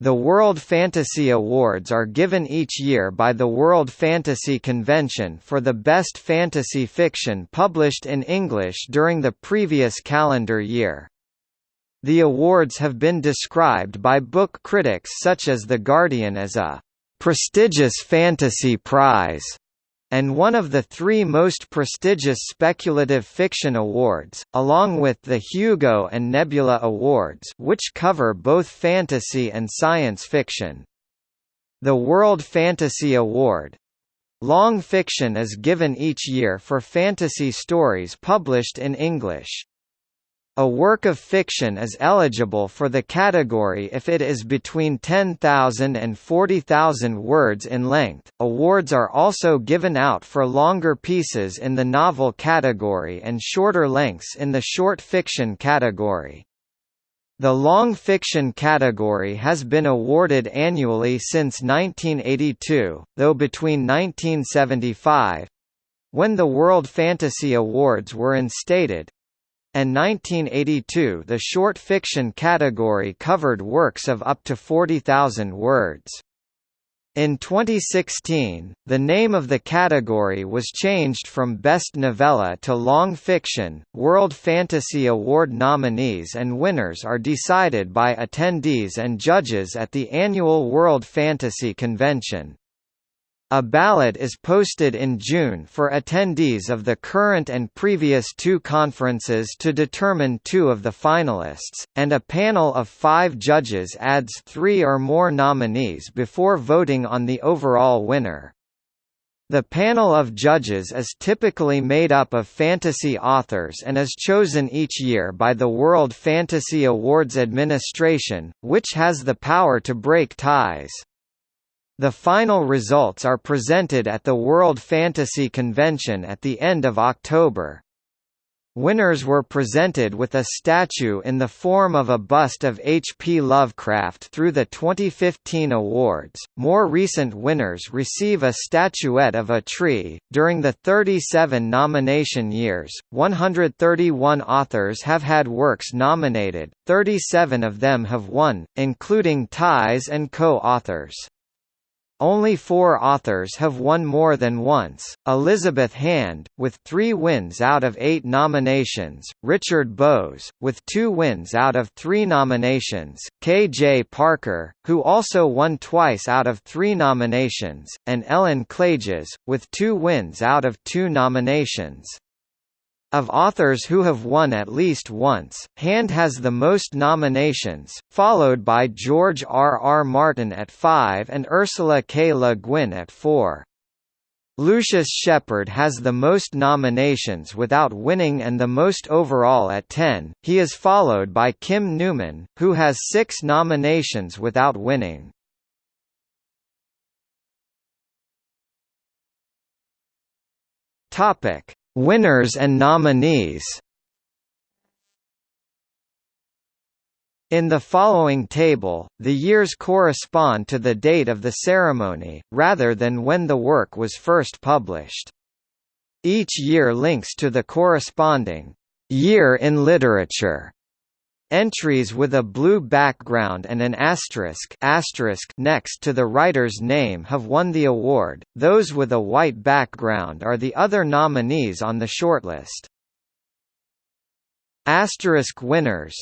The World Fantasy Awards are given each year by the World Fantasy Convention for the best fantasy fiction published in English during the previous calendar year. The awards have been described by book critics such as The Guardian as a prestigious fantasy prize and one of the three most prestigious speculative fiction awards, along with the Hugo and Nebula Awards which cover both fantasy and science fiction. The World Fantasy Award long fiction is given each year for fantasy stories published in English. A work of fiction is eligible for the category if it is between 10,000 and 40,000 words in length. Awards are also given out for longer pieces in the novel category and shorter lengths in the short fiction category. The long fiction category has been awarded annually since 1982, though between 1975 when the World Fantasy Awards were instated, and 1982 the short fiction category covered works of up to 40,000 words. In 2016, the name of the category was changed from Best Novella to Long Fiction. World Fantasy Award nominees and winners are decided by attendees and judges at the annual World Fantasy Convention. A ballot is posted in June for attendees of the current and previous two conferences to determine two of the finalists, and a panel of five judges adds three or more nominees before voting on the overall winner. The panel of judges is typically made up of fantasy authors and is chosen each year by the World Fantasy Awards Administration, which has the power to break ties. The final results are presented at the World Fantasy Convention at the end of October. Winners were presented with a statue in the form of a bust of H. P. Lovecraft through the 2015 awards. More recent winners receive a statuette of a tree. During the 37 nomination years, 131 authors have had works nominated, 37 of them have won, including ties and co authors. Only four authors have won more than once, Elizabeth Hand, with three wins out of eight nominations, Richard Bowes, with two wins out of three nominations, K. J. Parker, who also won twice out of three nominations, and Ellen Klages, with two wins out of two nominations. Of authors who have won at least once, Hand has the most nominations, followed by George R. R. Martin at five and Ursula K. Le Guin at four. Lucius Shepard has the most nominations without winning and the most overall at 10. He is followed by Kim Newman, who has six nominations without winning. Topic: Winners and nominees In the following table, the years correspond to the date of the ceremony, rather than when the work was first published. Each year links to the corresponding year in literature Entries with a blue background and an asterisk, asterisk next to the writer's name have won the award, those with a white background are the other nominees on the shortlist. Asterisk winners